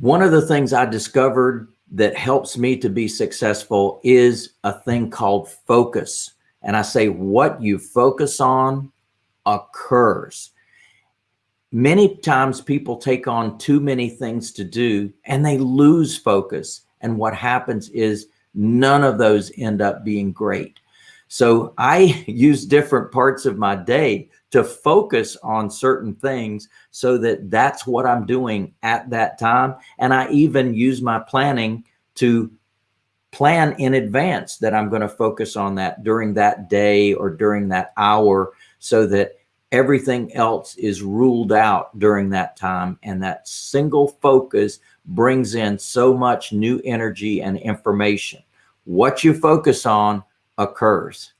One of the things I discovered that helps me to be successful is a thing called focus. And I say what you focus on occurs. Many times people take on too many things to do and they lose focus. And what happens is none of those end up being great. So I use different parts of my day to focus on certain things so that that's what I'm doing at that time. And I even use my planning to plan in advance that I'm going to focus on that during that day or during that hour so that everything else is ruled out during that time. And that single focus brings in so much new energy and information. What you focus on occurs.